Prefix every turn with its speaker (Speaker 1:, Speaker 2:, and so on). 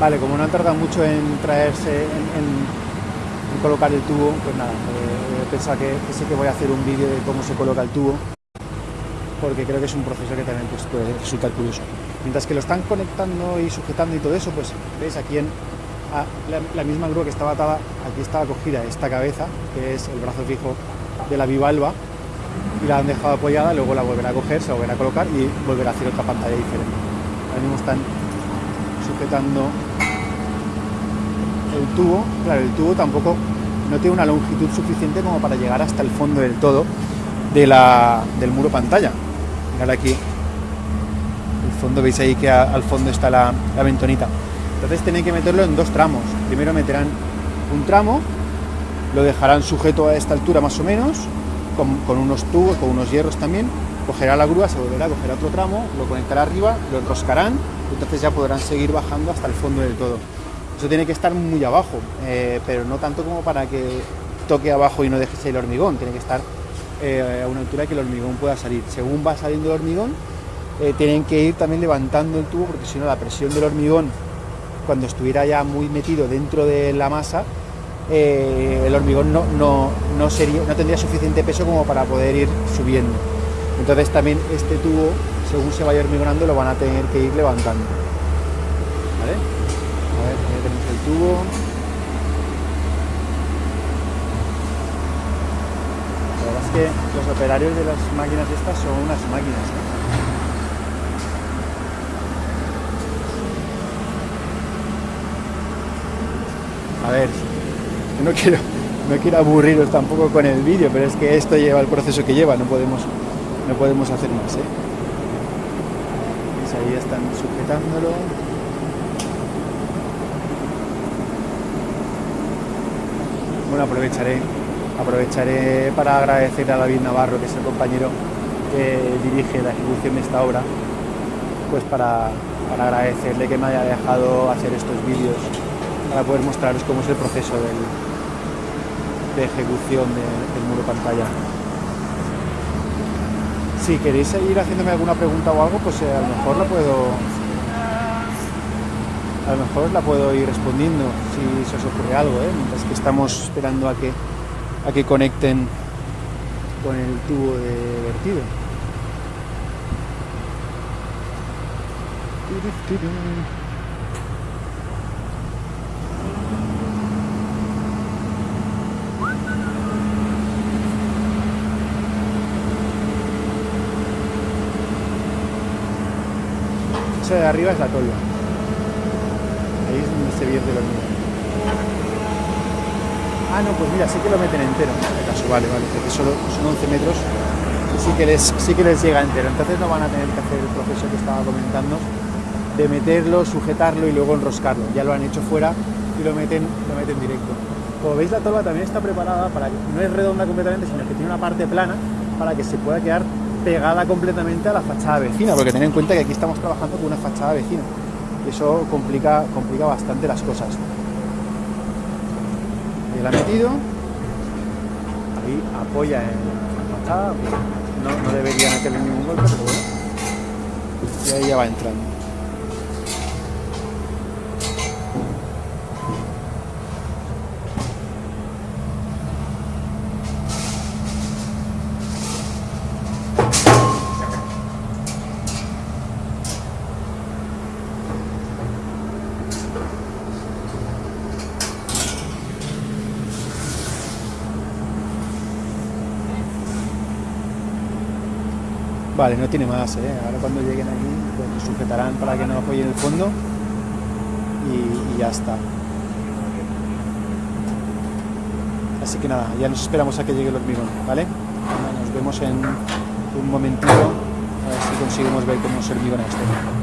Speaker 1: Vale, como no han tardado mucho en traerse, en, colocar el tubo, pues nada, eh, he pensado que, que, sí que voy a hacer un vídeo de cómo se coloca el tubo, porque creo que es un proceso que también pues, puede resultar curioso. Mientras que lo están conectando y sujetando y todo eso, pues veis aquí en la, misma grúa que estaba atada, aquí estaba cogida esta cabeza, que es el brazo fijo de la bivalva, y la han dejado apoyada, luego la volverá a coger, se volverá a colocar y volverá a hacer otra pantalla diferente. Ahora mismo están sujetando el tubo, claro, el tubo tampoco no tiene una longitud suficiente como para llegar hasta el fondo del todo de la, del muro pantalla. Mirad aquí, el fondo, veis ahí que al fondo está la, la ventonita. Entonces tienen que meterlo en dos tramos. Primero meterán un tramo, lo dejarán sujeto a esta altura más o menos, con, unos tubos, con unos hierros también, cogerá la grúa, se volverá a coger otro tramo, lo conectará arriba, lo enroscarán, entonces ya podrán seguir bajando hasta el fondo del todo. Eso tiene que estar muy abajo, eh, pero no tanto como para que toque abajo y no deje el hormigón, tiene que estar eh, a una altura que el hormigón pueda salir. Según va saliendo el hormigón, eh, tienen que ir también levantando el tubo, porque si no la presión del hormigón, cuando estuviera ya muy metido dentro de la masa, el hormigón no, no, sería, no tendría suficiente peso como para poder ir subiendo. Entonces también este tubo, según se vaya hormigonando, lo van a tener que ir levantando. ¿Vale? A ver, ya tenemos el La verdad es que los operarios de las máquinas estas son unas máquinas. A ver, no quiero, no quiero aburriros tampoco con el vídeo, pero es que esto lleva el proceso que lleva, no podemos, no podemos hacer más. ¿eh? Pues ahí están sujetándolo. Aprovecharé, aprovecharé para agradecer a David Navarro, que es el compañero que dirige la ejecución de esta obra, pues para, para agradecerle que me haya dejado hacer estos vídeos para poder mostraros cómo es el proceso de ejecución del muro pantalla. Si queréis seguir haciéndome alguna pregunta o algo, pues eh, a lo mejor la puedo a lo mejor la puedo ir respondiendo si se os ocurre algo, ¿eh? mientras que estamos esperando a que a que conecten con el tubo de vertido. de arriba es la tolva. Se vierte el hormigón. Ah, no, pues mira, sí que lo meten entero. En este caso, vale, vale, porque solo son 11 metros. Sí que, les, sí que les llega entero. Entonces no van a tener que hacer el proceso que estaba comentando de meterlo, sujetarlo y luego enroscarlo. Ya lo han hecho fuera y lo meten, lo meten directo. Como veis, la tolva también está preparada para que no es redonda completamente, sino que tiene una parte plana para que se pueda quedar pegada completamente a la fachada vecina, porque tened en cuenta que aquí estamos trabajando con una fachada vecina eso complica, complica bastante las cosas. Ahí la ha metido, ahí apoya en la fachada, no, no debería meterle ningún golpe, pero bueno, y ahí ya va entrando. Vale, no tiene más, ¿eh? Ahora cuando lleguen aquí, pues sujetarán para que no apoyen el fondo y, ya está. Así que nada, ya nos esperamos a que llegue el hormigón, ¿vale? Nos vemos en un momentito a ver si conseguimos ver cómo se hormigona esto.